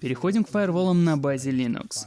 Переходим к фаерволам на базе Linux.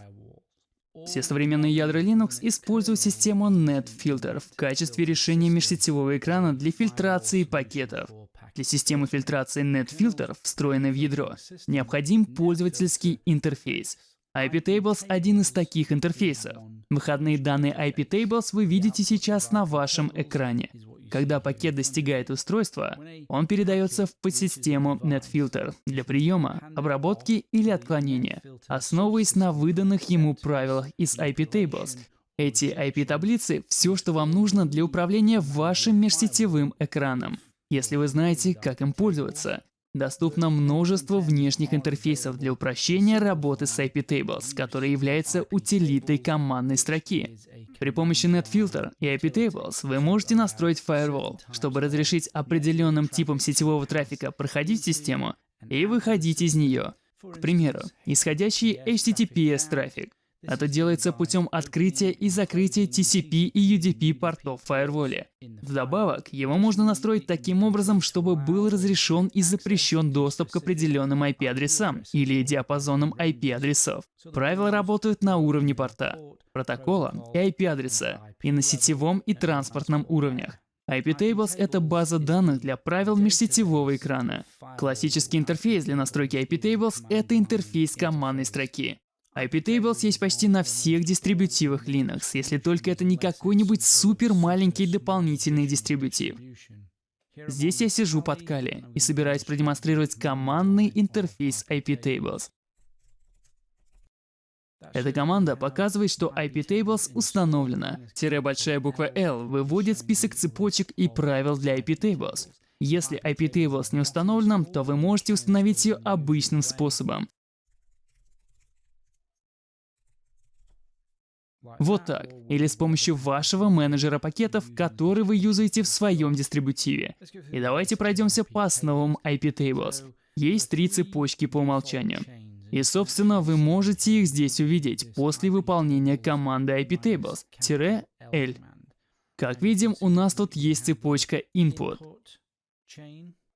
Все современные ядра Linux используют систему NetFilter в качестве решения межсетевого экрана для фильтрации пакетов. Для системы фильтрации NetFilter, встроенной в ядро, необходим пользовательский интерфейс. IPTables — один из таких интерфейсов. Выходные данные IPTables вы видите сейчас на вашем экране. Когда пакет достигает устройства, он передается в подсистему NetFilter для приема, обработки или отклонения, основываясь на выданных ему правилах из IPTables. Эти IP-таблицы — все, что вам нужно для управления вашим межсетевым экраном, если вы знаете, как им пользоваться. Доступно множество внешних интерфейсов для упрощения работы с IPTables, который является утилитой командной строки. При помощи NetFilter и IPTables вы можете настроить Firewall, чтобы разрешить определенным типам сетевого трафика проходить систему и выходить из нее. К примеру, исходящий HTTPS трафик. Это делается путем открытия и закрытия TCP и UDP портов в фаерволе. Вдобавок, его можно настроить таким образом, чтобы был разрешен и запрещен доступ к определенным IP-адресам или диапазонам IP-адресов. Правила работают на уровне порта, протокола и IP-адреса, и на сетевом и транспортном уровнях. IPTables — это база данных для правил межсетевого экрана. Классический интерфейс для настройки IPTables — это интерфейс командной строки. IPTables есть почти на всех дистрибутивах Linux, если только это не какой-нибудь супер маленький дополнительный дистрибутив. Здесь я сижу под Kali и собираюсь продемонстрировать командный интерфейс IPTables. Эта команда показывает, что IPTables установлена. Тире большая буква L выводит список цепочек и правил для IPTables. Если IPTables не установлена, то вы можете установить ее обычным способом. Вот так. Или с помощью вашего менеджера пакетов, который вы юзаете в своем дистрибутиве. И давайте пройдемся по основам IPTables. Есть три цепочки по умолчанию. И, собственно, вы можете их здесь увидеть после выполнения команды IPTables-L. Как видим, у нас тут есть цепочка input,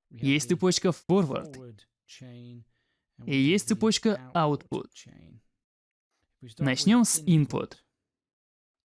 есть цепочка forward и есть цепочка output. Начнем с input.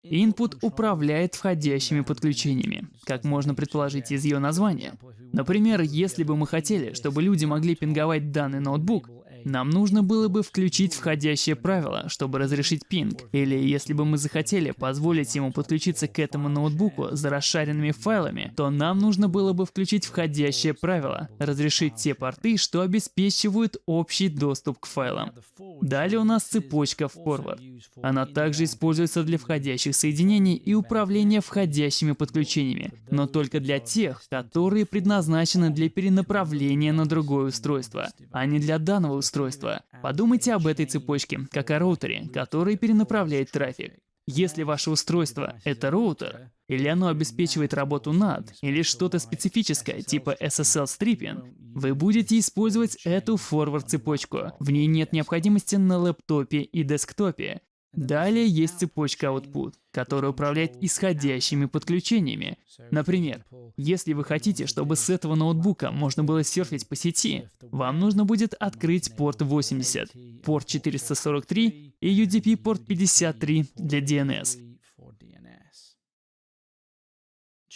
Input управляет входящими подключениями, как можно предположить из ее названия. Например, если бы мы хотели, чтобы люди могли пинговать данный ноутбук, нам нужно было бы включить входящее правило, чтобы разрешить пинг. Или если бы мы захотели позволить ему подключиться к этому ноутбуку за расшаренными файлами, то нам нужно было бы включить входящее правило, разрешить те порты, что обеспечивают общий доступ к файлам. Далее у нас цепочка forward. Она также используется для входящих соединений и управления входящими подключениями, но только для тех, которые предназначены для перенаправления на другое устройство, а не для данного устройства устройства. Подумайте об этой цепочке, как о роутере, который перенаправляет трафик. Если ваше устройство — это роутер, или оно обеспечивает работу над, или что-то специфическое, типа SSL stripping, вы будете использовать эту форвард-цепочку. В ней нет необходимости на лэптопе и десктопе. Далее есть цепочка output, которая управляет исходящими подключениями. Например, если вы хотите, чтобы с этого ноутбука можно было серфить по сети, вам нужно будет открыть порт 80, порт 443 и UDP порт 53 для DNS.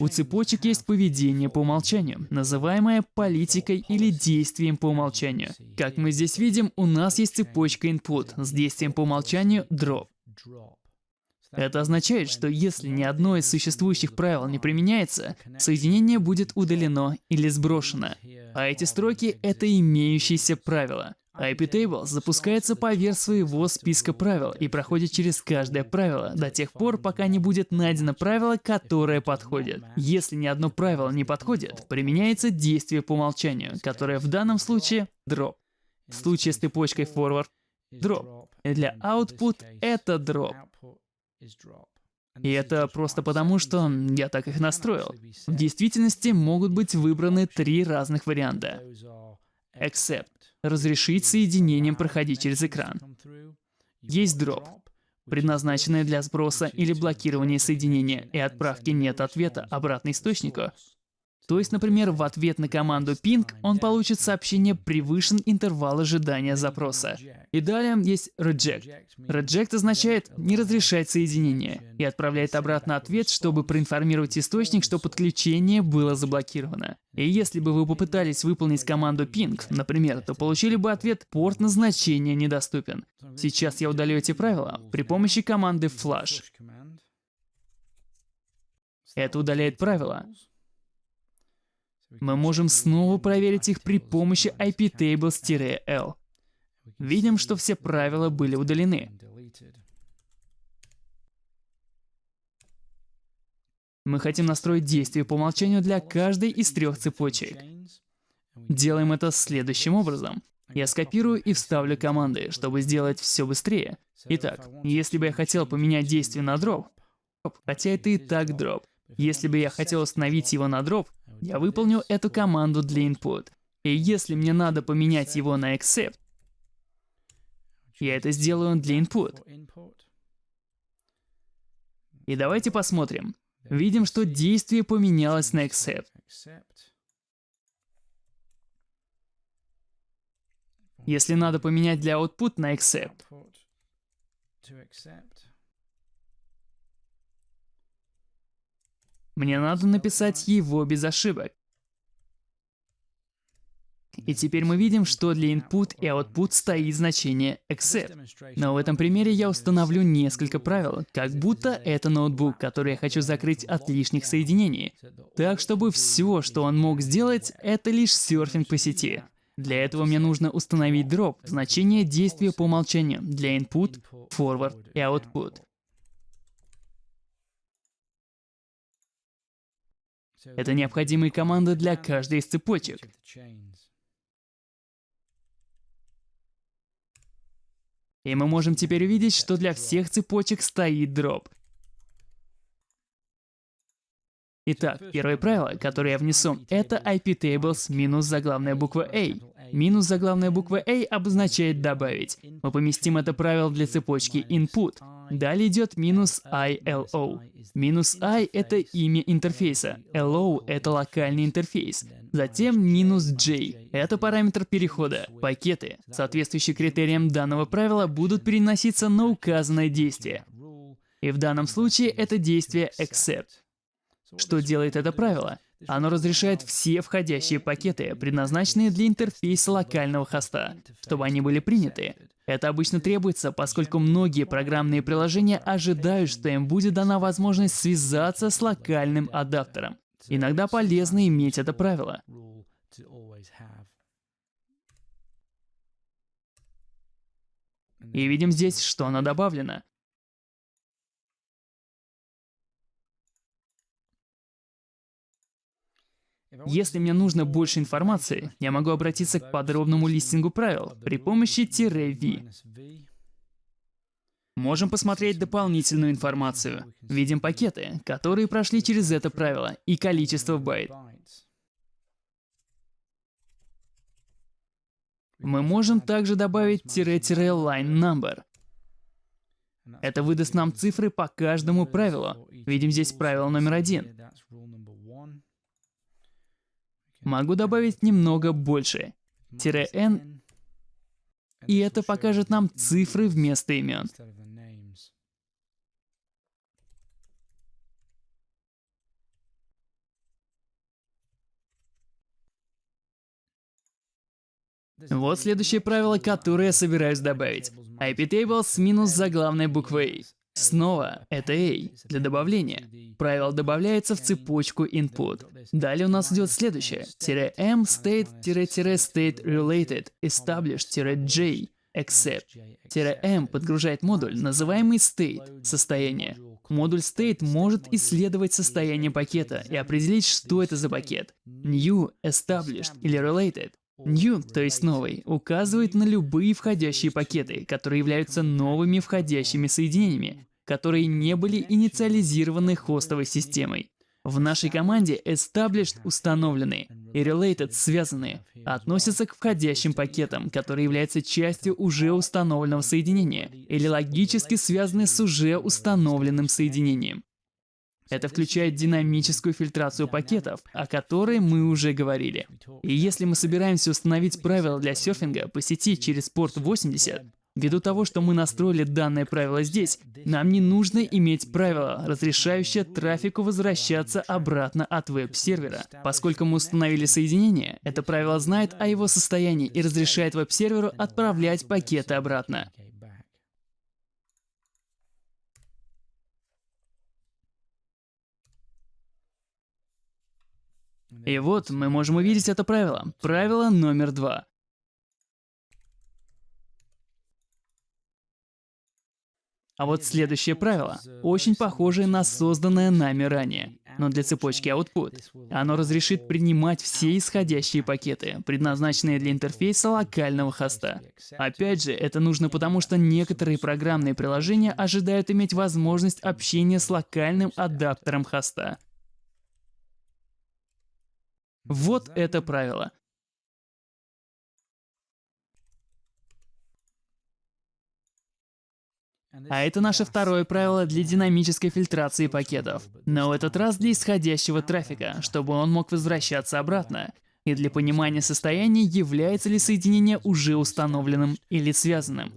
У цепочек есть поведение по умолчанию, называемое политикой или действием по умолчанию. Как мы здесь видим, у нас есть цепочка input с действием по умолчанию drop. Это означает, что если ни одно из существующих правил не применяется, соединение будет удалено или сброшено. А эти строки — это имеющиеся правила. IPTables запускается поверх своего списка правил и проходит через каждое правило до тех пор, пока не будет найдено правило, которое подходит. Если ни одно правило не подходит, применяется действие по умолчанию, которое в данном случае drop. В случае с цепочкой forward. И для output это drop. И это просто потому, что я так их настроил. В действительности могут быть выбраны три разных варианта. Except разрешить соединением проходить через экран. Есть дроп, предназначенный для сброса или блокирования соединения и отправки нет ответа обратно источнику. То есть, например, в ответ на команду ping он получит сообщение «превышен интервал ожидания запроса». И далее есть reject. Reject означает «не разрешать соединение» и отправляет обратно ответ, чтобы проинформировать источник, что подключение было заблокировано. И если бы вы попытались выполнить команду ping, например, то получили бы ответ «порт назначения недоступен». Сейчас я удалю эти правила при помощи команды flush. Это удаляет правила. Мы можем снова проверить их при помощи iptables-l. Видим, что все правила были удалены. Мы хотим настроить действие по умолчанию для каждой из трех цепочек. Делаем это следующим образом. Я скопирую и вставлю команды, чтобы сделать все быстрее. Итак, если бы я хотел поменять действие на дроп, хотя это и так дроп, если бы я хотел установить его на дроп, я выполню эту команду для input. И если мне надо поменять его на accept, я это сделаю для input. И давайте посмотрим. Видим, что действие поменялось на accept. Если надо поменять для output на accept, Мне надо написать его без ошибок. И теперь мы видим, что для input и output стоит значение except. Но в этом примере я установлю несколько правил, как будто это ноутбук, который я хочу закрыть от лишних соединений. Так, чтобы все, что он мог сделать, это лишь серфинг по сети. Для этого мне нужно установить drop, значение действия по умолчанию, для input, forward и output. Это необходимые команды для каждой из цепочек. И мы можем теперь увидеть, что для всех цепочек стоит дроп. Итак, первое правило, которое я внесу, это iptables минус заглавная буква A. Минус заглавная буква A обозначает «добавить». Мы поместим это правило для цепочки input. Далее идет минус ILO. Минус I — это имя интерфейса, LO — это локальный интерфейс. Затем минус J — это параметр перехода. Пакеты, соответствующие критериям данного правила, будут переноситься на указанное действие. И в данном случае это действие except. Что делает это правило? Оно разрешает все входящие пакеты, предназначенные для интерфейса локального хоста, чтобы они были приняты. Это обычно требуется, поскольку многие программные приложения ожидают, что им будет дана возможность связаться с локальным адаптером. Иногда полезно иметь это правило. И видим здесь, что оно добавлено. Если мне нужно больше информации, я могу обратиться к подробному листингу правил при помощи "-v". Можем посмотреть дополнительную информацию. Видим пакеты, которые прошли через это правило, и количество байт. Мы можем также добавить "-line number". Это выдаст нам цифры по каждому правилу. Видим здесь правило номер один. Могу добавить немного больше. Тире n. И это покажет нам цифры вместо имен. Вот следующее правило, которое я собираюсь добавить. iptables минус заглавной буквой Снова это A для добавления. Правило добавляется в цепочку input. Далее у нас идет следующее. "-m state-state related establish-j except". "-m подгружает модуль, называемый state, состояние. Модуль state может исследовать состояние пакета и определить, что это за пакет. New, established или related New, то есть новый, указывает на любые входящие пакеты, которые являются новыми входящими соединениями, которые не были инициализированы хостовой системой. В нашей команде established установленные и related связанные относятся к входящим пакетам, которые являются частью уже установленного соединения или логически связаны с уже установленным соединением. Это включает динамическую фильтрацию пакетов, о которой мы уже говорили. И если мы собираемся установить правила для серфинга по сети через порт 80, Ввиду того, что мы настроили данное правило здесь, нам не нужно иметь правило, разрешающее трафику возвращаться обратно от веб-сервера. Поскольку мы установили соединение, это правило знает о его состоянии и разрешает веб-серверу отправлять пакеты обратно. И вот мы можем увидеть это правило. Правило номер два. А вот следующее правило, очень похожее на созданное нами ранее, но для цепочки output. Оно разрешит принимать все исходящие пакеты, предназначенные для интерфейса локального хоста. Опять же, это нужно потому, что некоторые программные приложения ожидают иметь возможность общения с локальным адаптером хоста. Вот это правило. А это наше второе правило для динамической фильтрации пакетов. Но в этот раз для исходящего трафика, чтобы он мог возвращаться обратно. И для понимания состояния, является ли соединение уже установленным или связанным.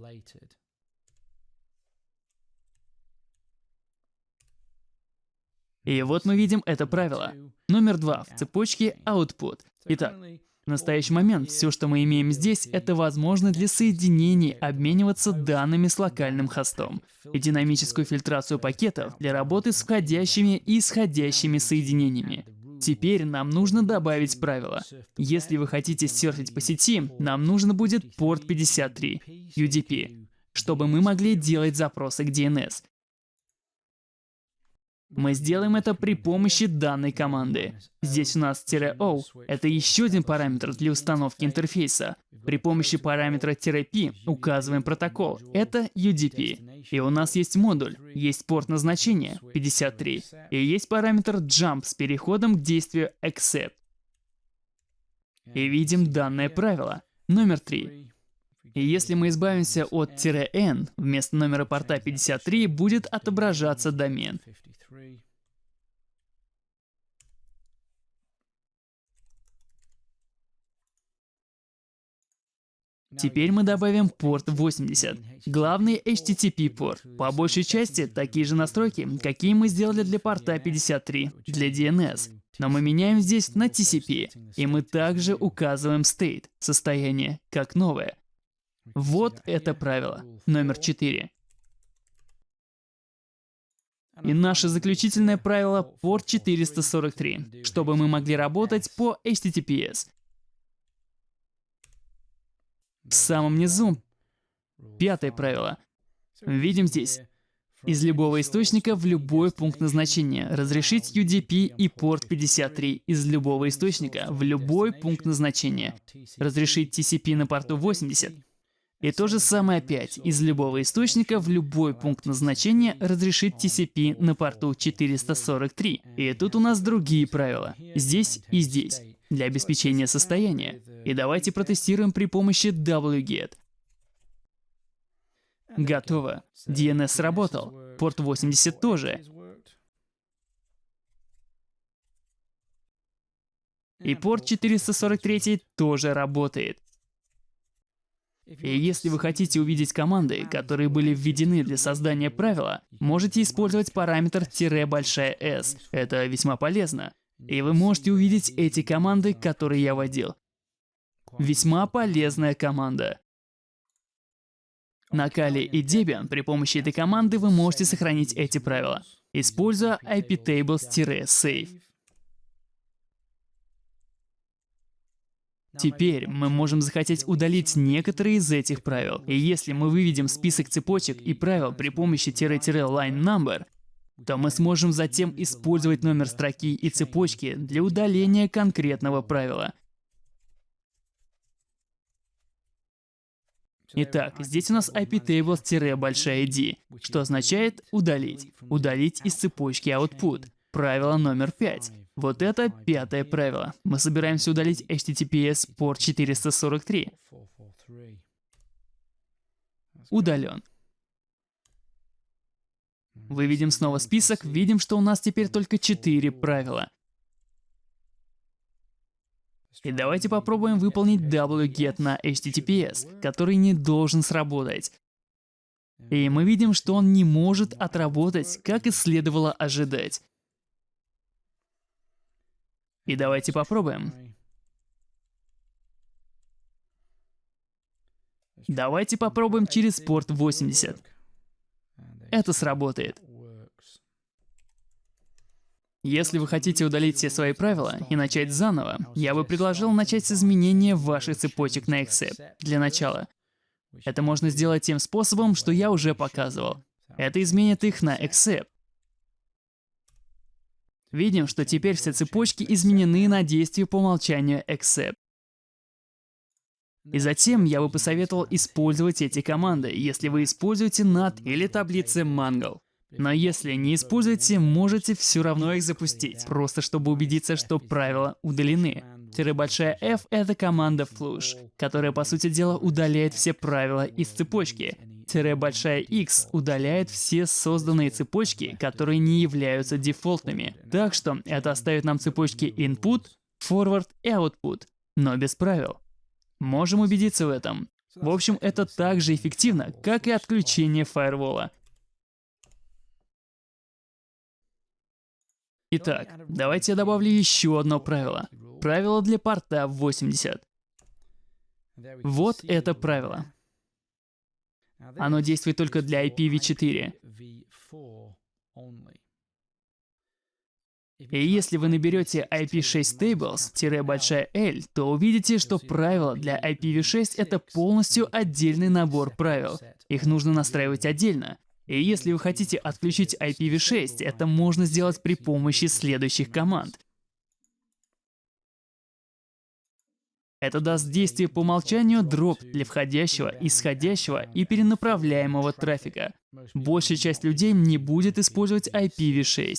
И вот мы видим это правило. Номер два в цепочке output. Итак, в настоящий момент все, что мы имеем здесь, это возможность для соединений обмениваться данными с локальным хостом и динамическую фильтрацию пакетов для работы с входящими и исходящими соединениями. Теперь нам нужно добавить правило. Если вы хотите серфить по сети, нам нужно будет порт 53, UDP, чтобы мы могли делать запросы к DNS. Мы сделаем это при помощи данной команды. Здесь у нас "-o" — это еще один параметр для установки интерфейса. При помощи параметра "-p указываем протокол. Это UDP. И у нас есть модуль, есть порт назначения 53, и есть параметр jump с переходом к действию accept. И видим данное правило. Номер 3. И если мы избавимся от "-n", вместо номера порта 53 будет отображаться домен. Теперь мы добавим порт 80, главный HTTP порт. По большей части такие же настройки, какие мы сделали для порта 53, для DNS. Но мы меняем здесь на TCP, и мы также указываем state, состояние, как новое. Вот это правило, номер 4. И наше заключительное правило — порт 443, чтобы мы могли работать по HTTPS. В самом низу пятое правило. Видим здесь. Из любого источника в любой пункт назначения. Разрешить UDP и порт 53 из любого источника в любой пункт назначения. Разрешить TCP на порту 80 и то же самое опять, из любого источника в любой пункт назначения разрешить TCP на порту 443. И тут у нас другие правила, здесь и здесь, для обеспечения состояния. И давайте протестируем при помощи wget. Готово. DNS сработал. Порт 80 тоже. И порт 443 тоже работает. И если вы хотите увидеть команды, которые были введены для создания правила, можете использовать параметр "-большая s. Это весьма полезно. И вы можете увидеть эти команды, которые я вводил. Весьма полезная команда. На Kali и Debian при помощи этой команды вы можете сохранить эти правила, используя iptables-save. Теперь мы можем захотеть удалить некоторые из этих правил. И если мы выведем список цепочек и правил при помощи "-line number, то мы сможем затем использовать номер строки и цепочки для удаления конкретного правила. Итак, здесь у нас iptables-большая D, что означает удалить. Удалить из цепочки output. Правило номер 5. Вот это пятое правило. Мы собираемся удалить HTTPS порт 443. Удален. Выведем снова список, видим, что у нас теперь только 4 правила. И давайте попробуем выполнить wget на HTTPS, который не должен сработать. И мы видим, что он не может отработать, как и следовало ожидать. И давайте попробуем. Давайте попробуем через порт 80. Это сработает. Если вы хотите удалить все свои правила и начать заново, я бы предложил начать с изменения ваших цепочек на Accept для начала. Это можно сделать тем способом, что я уже показывал. Это изменит их на Accept. Видим, что теперь все цепочки изменены на действие по умолчанию Accept. И затем я бы посоветовал использовать эти команды, если вы используете NAT или таблицы Mangle. Но если не используете, можете все равно их запустить, просто чтобы убедиться, что правила удалены. Тире большая F — это команда flush, которая, по сути дела, удаляет все правила из цепочки. Большая X удаляет все созданные цепочки, которые не являются дефолтными. Так что это оставит нам цепочки input, forward и output, но без правил. Можем убедиться в этом. В общем, это так же эффективно, как и отключение фаервола. Итак, давайте я добавлю еще одно правило. Правило для порта 80. Вот это правило. Оно действует только для IPv4. И если вы наберете IP6 tables-большая L, то увидите, что правила для IPv6 это полностью отдельный набор правил. Их нужно настраивать отдельно. И если вы хотите отключить IPv6, это можно сделать при помощи следующих команд. Это даст действие по умолчанию дроп для входящего, исходящего и перенаправляемого трафика. Большая часть людей не будет использовать IPv6.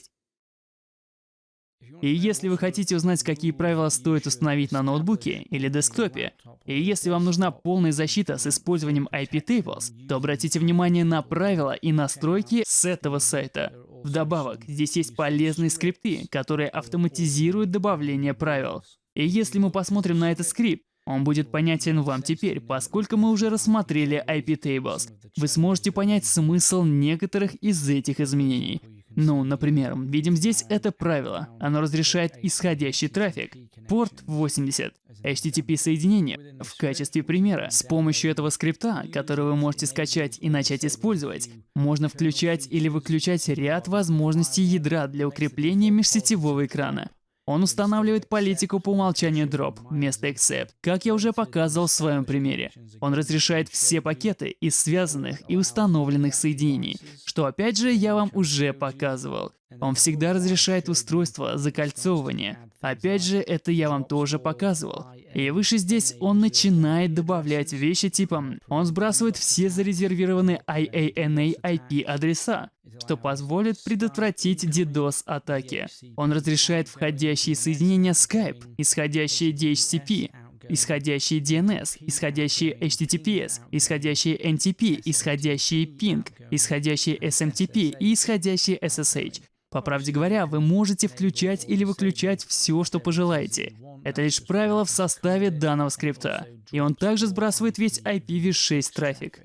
И если вы хотите узнать, какие правила стоит установить на ноутбуке или десктопе, и если вам нужна полная защита с использованием IP Tables, то обратите внимание на правила и настройки с этого сайта. Вдобавок, здесь есть полезные скрипты, которые автоматизируют добавление правил. И если мы посмотрим на этот скрипт, он будет понятен вам теперь, поскольку мы уже рассмотрели IP Tables. Вы сможете понять смысл некоторых из этих изменений. Ну, например, видим здесь это правило. Оно разрешает исходящий трафик. Порт 80. HTTP соединение. В качестве примера, с помощью этого скрипта, который вы можете скачать и начать использовать, можно включать или выключать ряд возможностей ядра для укрепления межсетевого экрана. Он устанавливает политику по умолчанию drop вместо accept, как я уже показывал в своем примере. Он разрешает все пакеты из связанных и установленных соединений, что опять же я вам уже показывал. Он всегда разрешает устройство закольцовывания. Опять же, это я вам тоже показывал. И выше здесь он начинает добавлять вещи типа он сбрасывает все зарезервированные IANA IP адреса, что позволит предотвратить DDoS-атаки. Он разрешает входящие соединения Skype, исходящие DHCP, исходящие DNS, исходящие HTTPS, исходящие NTP, исходящие Ping, исходящие SMTP и исходящие SSH. По правде говоря, вы можете включать или выключать все, что пожелаете. Это лишь правило в составе данного скрипта. И он также сбрасывает весь IPv6 трафик.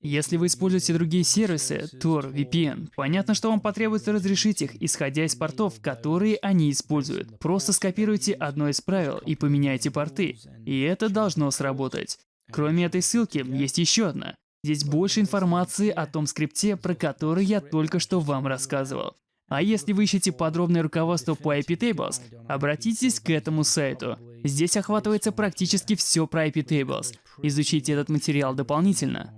Если вы используете другие сервисы, Tor, VPN, понятно, что вам потребуется разрешить их, исходя из портов, которые они используют. Просто скопируйте одно из правил и поменяйте порты. И это должно сработать. Кроме этой ссылки, есть еще одна. Здесь больше информации о том скрипте, про который я только что вам рассказывал. А если вы ищете подробное руководство по IP Tables, обратитесь к этому сайту. Здесь охватывается практически все про IP Tables. Изучите этот материал дополнительно.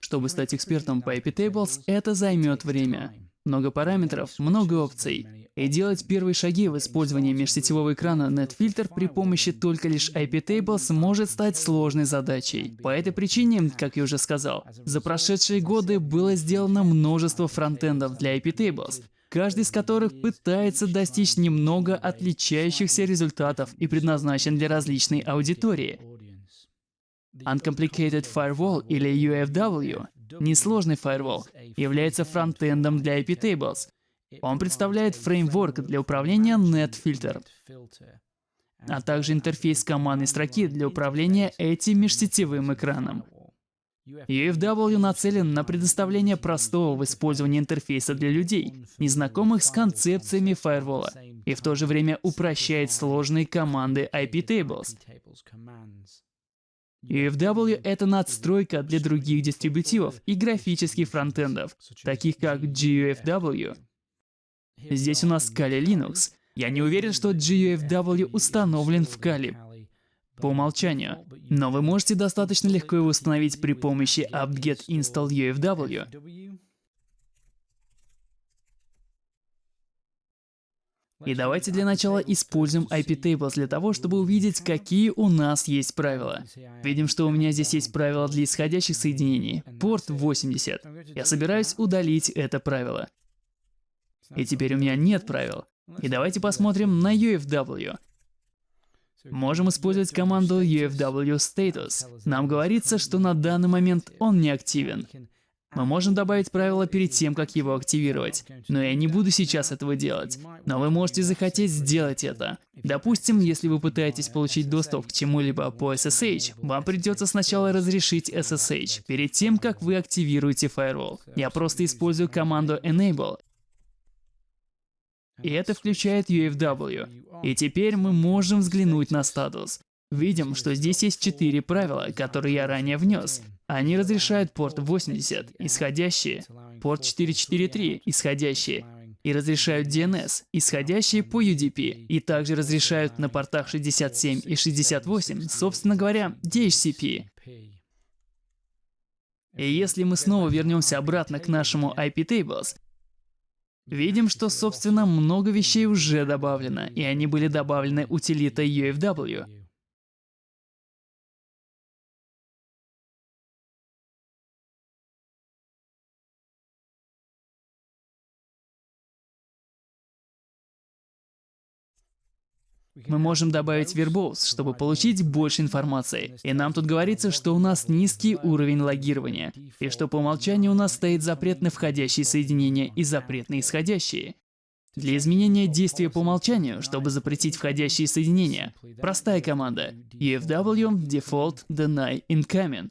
Чтобы стать экспертом по IP Tables, это займет время. Много параметров, много опций. И делать первые шаги в использовании межсетевого экрана NetFilter при помощи только лишь IP-Tables может стать сложной задачей. По этой причине, как я уже сказал, за прошедшие годы было сделано множество фронтендов для IP-Tables, каждый из которых пытается достичь немного отличающихся результатов и предназначен для различной аудитории. Uncomplicated Firewall или UFW, несложный firewall, является фронтендом для iptables. Он представляет фреймворк для управления NetFilter, а также интерфейс командной строки для управления этим межсетевым экраном. UFW нацелен на предоставление простого в использовании интерфейса для людей, незнакомых с концепциями фаервола, и в то же время упрощает сложные команды IP-tables. UFW — это надстройка для других дистрибутивов и графических фронтендов, таких как GUFW. Здесь у нас Kali Linux. Я не уверен, что GUFW установлен в Kali по умолчанию, но вы можете достаточно легко его установить при помощи apt-get install UFW. И давайте для начала используем IP-tables для того, чтобы увидеть, какие у нас есть правила. Видим, что у меня здесь есть правило для исходящих соединений, порт 80. Я собираюсь удалить это правило. И теперь у меня нет правил. И давайте посмотрим на UFW. Можем использовать команду UFW status. Нам говорится, что на данный момент он не активен. Мы можем добавить правило перед тем, как его активировать, но я не буду сейчас этого делать. Но вы можете захотеть сделать это. Допустим, если вы пытаетесь получить доступ к чему-либо по SSH, вам придется сначала разрешить SSH, перед тем, как вы активируете Firewall. Я просто использую команду enable, и это включает UFW. И теперь мы можем взглянуть на статус. Видим, что здесь есть четыре правила, которые я ранее внес. Они разрешают порт 80, исходящие, порт 443, исходящие, и разрешают DNS, исходящие по UDP, и также разрешают на портах 67 и 68, собственно говоря, DHCP. И если мы снова вернемся обратно к нашему IP-tables, Видим, что, собственно, много вещей уже добавлено, и они были добавлены утилитой UFW. Мы можем добавить Verbose, чтобы получить больше информации. И нам тут говорится, что у нас низкий уровень логирования, и что по умолчанию у нас стоит запрет на входящие соединения и запрет на исходящие. Для изменения действия по умолчанию, чтобы запретить входящие соединения, простая команда UFW default deny incoming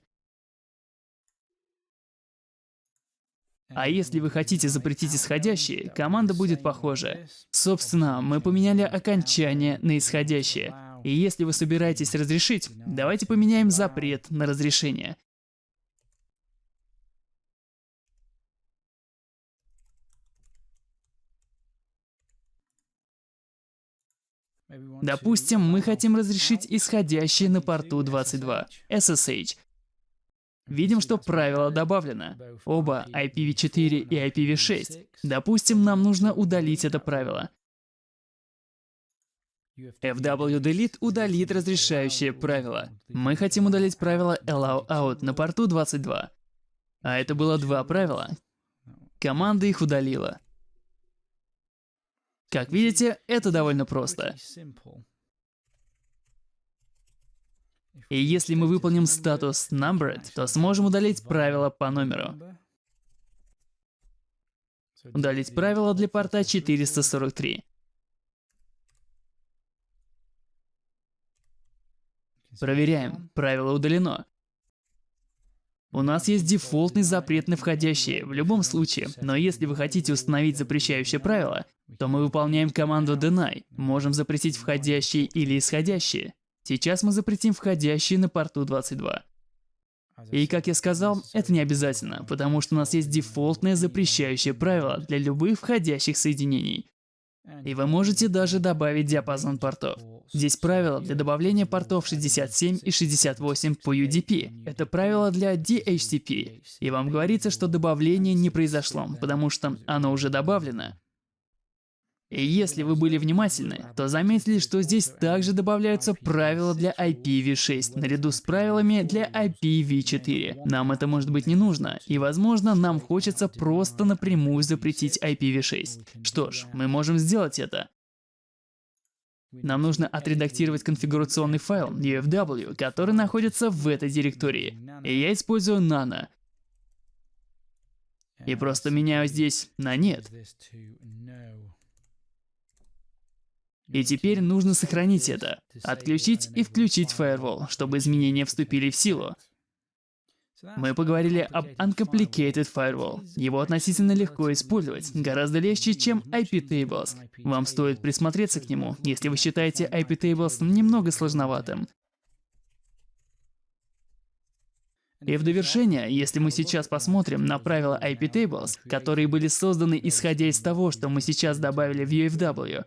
А если вы хотите запретить исходящие, команда будет похожа. Собственно, мы поменяли окончание на исходящее. И если вы собираетесь разрешить, давайте поменяем запрет на разрешение. Допустим, мы хотим разрешить исходящие на порту 22, SSH, Видим, что правило добавлено. Оба IPv4 и IPv6. Допустим, нам нужно удалить это правило. FW-delete удалит разрешающее правило. Мы хотим удалить правило allow out на порту 22. А это было два правила. Команда их удалила. Как видите, это довольно просто. И если мы выполним статус numbered, то сможем удалить правило по номеру. Удалить правило для порта 443. Проверяем. Правило удалено. У нас есть дефолтный запрет на входящие, в любом случае, но если вы хотите установить запрещающее правило, то мы выполняем команду deny, можем запретить входящие или исходящие. Сейчас мы запретим входящие на порту 22. И как я сказал, это не обязательно, потому что у нас есть дефолтное запрещающее правило для любых входящих соединений. И вы можете даже добавить диапазон портов. Здесь правило для добавления портов 67 и 68 по UDP. Это правило для DHCP. И вам говорится, что добавление не произошло, потому что оно уже добавлено. И если вы были внимательны, то заметили, что здесь также добавляются правила для IPv6 наряду с правилами для IPv4. Нам это может быть не нужно, и возможно нам хочется просто напрямую запретить IPv6. Что ж, мы можем сделать это. Нам нужно отредактировать конфигурационный файл UFW, который находится в этой директории. И я использую nano. И просто меняю здесь на нет. И теперь нужно сохранить это, отключить и включить Firewall, чтобы изменения вступили в силу. Мы поговорили об Uncomplicated Firewall. Его относительно легко использовать, гораздо легче, чем IP Tables. Вам стоит присмотреться к нему, если вы считаете IP Tables немного сложноватым. И в довершение, если мы сейчас посмотрим на правила IP Tables, которые были созданы исходя из того, что мы сейчас добавили в UFW,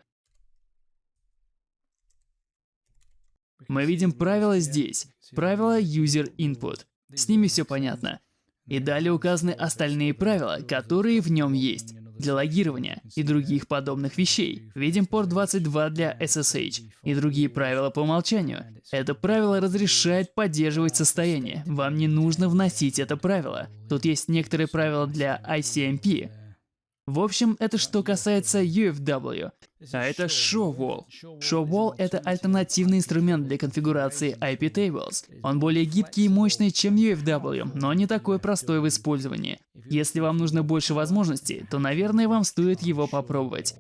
мы видим правила здесь, правила User Input. С ними все понятно. И далее указаны остальные правила, которые в нем есть для логирования и других подобных вещей. Видим порт 22 для SSH и другие правила по умолчанию. Это правило разрешает поддерживать состояние. Вам не нужно вносить это правило. Тут есть некоторые правила для ICMP, в общем, это что касается UFW. А это ShowWall. ShowWall — это альтернативный инструмент для конфигурации IP Tables. Он более гибкий и мощный, чем UFW, но не такой простой в использовании. Если вам нужно больше возможностей, то, наверное, вам стоит его попробовать.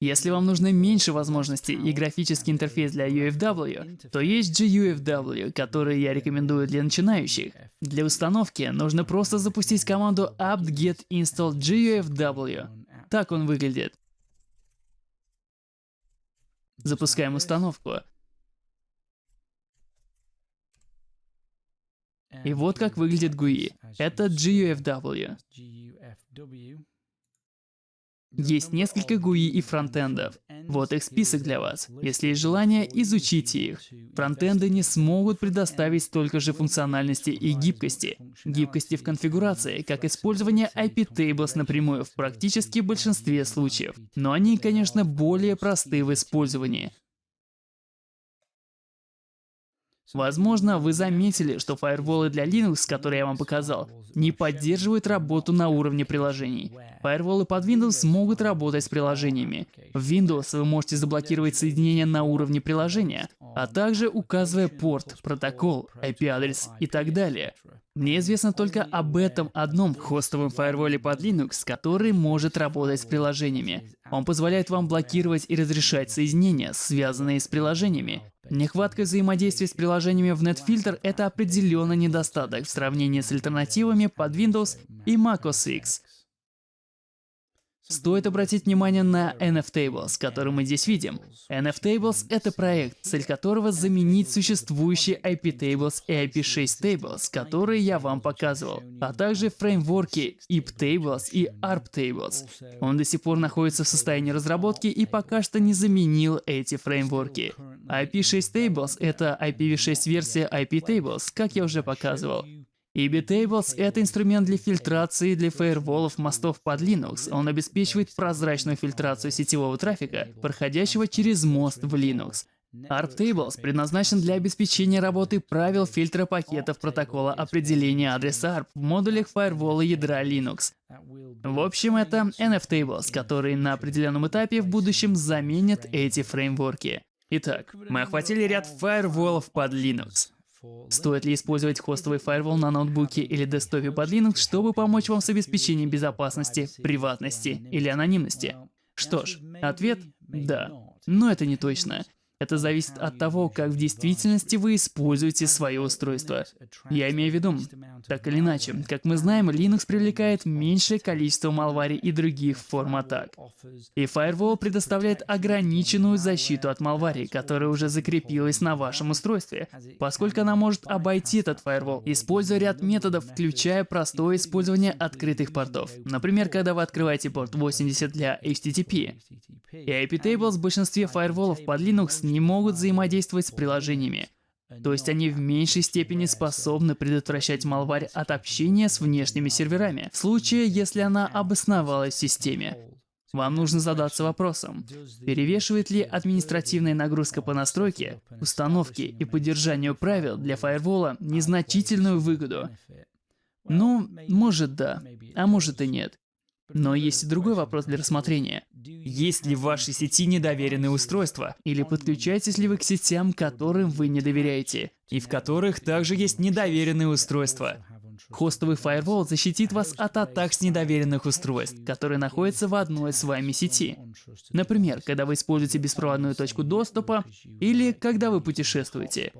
Если вам нужно меньше возможностей и графический интерфейс для UFW, то есть GUFW, который я рекомендую для начинающих. Для установки нужно просто запустить команду apt-get install GUFW. Так он выглядит. Запускаем установку. И вот как выглядит GUI. Это GUFW. Есть несколько GUI и фронтендов. Вот их список для вас. Если есть желание, изучите их. Фронтенды не смогут предоставить столько же функциональности и гибкости. Гибкости в конфигурации, как использование IP Tables напрямую в практически большинстве случаев. Но они, конечно, более просты в использовании. Возможно, вы заметили, что фаерволы для Linux, которые я вам показал, не поддерживают работу на уровне приложений. Фаерволы под Windows могут работать с приложениями. В Windows вы можете заблокировать соединение на уровне приложения, а также указывая порт, протокол, IP-адрес и так далее. Мне известно только об этом одном хостовом фаерволе под Linux, который может работать с приложениями. Он позволяет вам блокировать и разрешать соединения, связанные с приложениями. Нехватка взаимодействия с приложениями в NetFilter — это определенный недостаток в сравнении с альтернативами под Windows и Mac OS X. Стоит обратить внимание на NFTables, который мы здесь видим. NFTables — это проект, цель которого заменить существующие IP-Tables и IP6 Tables, которые я вам показывал, а также фреймворки IP-Tables и ARP-Tables. Он до сих пор находится в состоянии разработки и пока что не заменил эти фреймворки. IP6 Tables — это IPv6 версия IP-Tables, как я уже показывал. EBTables — это инструмент для фильтрации для фаерволов мостов под Linux. Он обеспечивает прозрачную фильтрацию сетевого трафика, проходящего через мост в Linux. ARP-Tables предназначен для обеспечения работы правил фильтра пакетов протокола определения адреса ARP в модулях фаервола ядра Linux. В общем, это NF-Tables, которые на определенном этапе в будущем заменят эти фреймворки. Итак, мы охватили ряд фаерволов под Linux. Стоит ли использовать хостовый фаервол на ноутбуке или десктопе под Linux, чтобы помочь вам с обеспечением безопасности, приватности или анонимности? Что ж, ответ – да. Но это не точно. Это зависит от того, как в действительности вы используете свое устройство. Я имею в виду, так или иначе, как мы знаем, Linux привлекает меньшее количество малвари и других форм атак. И Firewall предоставляет ограниченную защиту от малвари, которая уже закрепилась на вашем устройстве, поскольку она может обойти этот Firewall, используя ряд методов, включая простое использование открытых портов. Например, когда вы открываете порт 80 для HTTP. И IP-tables в большинстве фаерволов под Linux не могут взаимодействовать с приложениями. То есть они в меньшей степени способны предотвращать малварь от общения с внешними серверами, в случае, если она обосновалась в системе. Вам нужно задаться вопросом, перевешивает ли административная нагрузка по настройке, установке и поддержанию правил для фаервола незначительную выгоду? Ну, может да, а может и нет. Но есть и другой вопрос для рассмотрения. Есть ли в вашей сети недоверенные устройства? Или подключаетесь ли вы к сетям, которым вы не доверяете, и в которых также есть недоверенные устройства? Хостовый фаервол защитит вас от атак с недоверенных устройств, которые находятся в одной с вами сети. Например, когда вы используете беспроводную точку доступа или когда вы путешествуете.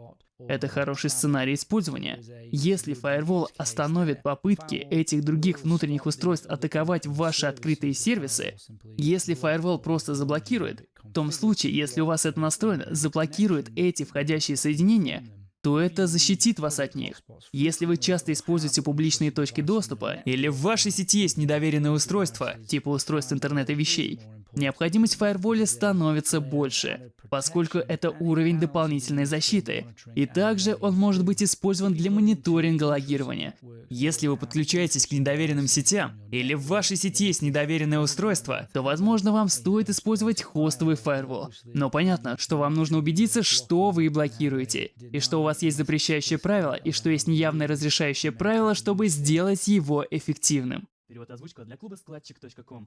Это хороший сценарий использования. Если фаервол остановит попытки этих других внутренних устройств атаковать ваши открытые сервисы, если фаервол просто заблокирует, в том случае, если у вас это настроено, заблокирует эти входящие соединения, то это защитит вас от них. Если вы часто используете публичные точки доступа, или в вашей сети есть недоверенное устройство, типа устройств интернета вещей, необходимость в фаерволе становится больше, поскольку это уровень дополнительной защиты. И также он может быть использован для мониторинга логирования. Если вы подключаетесь к недоверенным сетям, или в вашей сети есть недоверенное устройство, то возможно вам стоит использовать хостовый фаервол. Но понятно, что вам нужно убедиться, что вы блокируете, и что у вас есть запрещающее правило, и что есть неявное разрешающее правило, чтобы сделать его эффективным. Перевод озвучка для клуба складчик.ком.